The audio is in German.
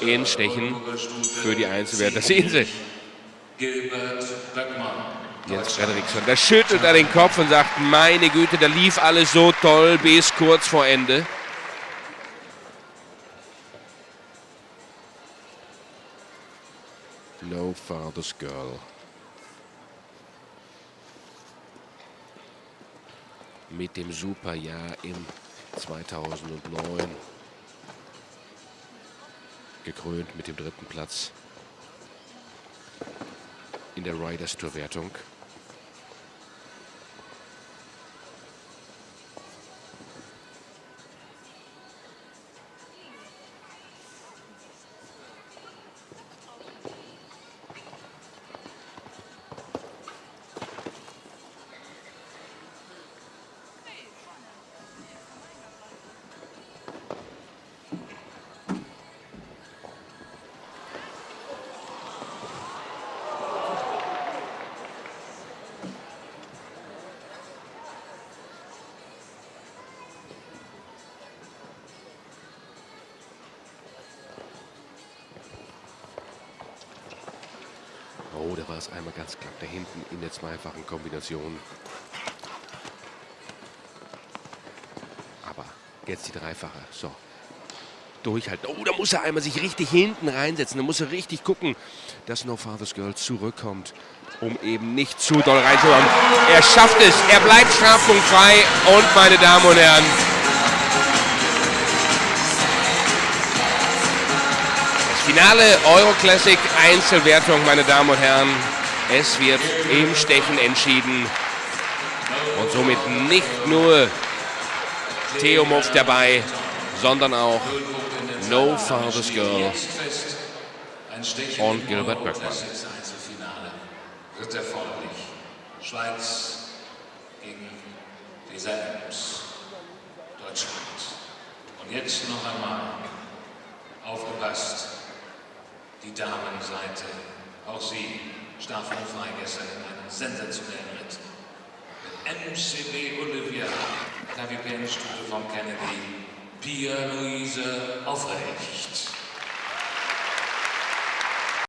in Stechen für die Einzelwerte. Das sehen Sie. Jens Fredriksson, der schüttelt er den Kopf und sagt, meine Güte, da lief alles so toll bis kurz vor Ende. No Father's Girl. Mit dem Superjahr im 2009. Gekrönt mit dem dritten Platz in der Riders Tour Wertung. Oh, da war es einmal ganz knapp da hinten in der zweifachen Kombination. Aber jetzt die dreifache. So. Durchhalten. Oh, da muss er einmal sich richtig hinten reinsetzen. Da muss er richtig gucken, dass No Father's Girl zurückkommt, um eben nicht zu doll reinzukommen. Er schafft es. Er bleibt strafpunktfrei. Und meine Damen und Herren, Finale Euroclassic Einzelwertung, meine Damen und Herren. Es wird im Stechen entschieden. Und somit nicht nur Theomov dabei, sondern auch No Father's Girl und Gilbert Böckmann. Wird erforderlich. Schweiz gegen Lisa Adams. Deutschland. Und jetzt noch einmal aufgepasst die Damenseite. Auch sie strafrunfrei gestern in einem sensationellen Ritt. Mit MCB Olivia, Kapitänstufe von Kennedy, Pia Luise Aufrecht.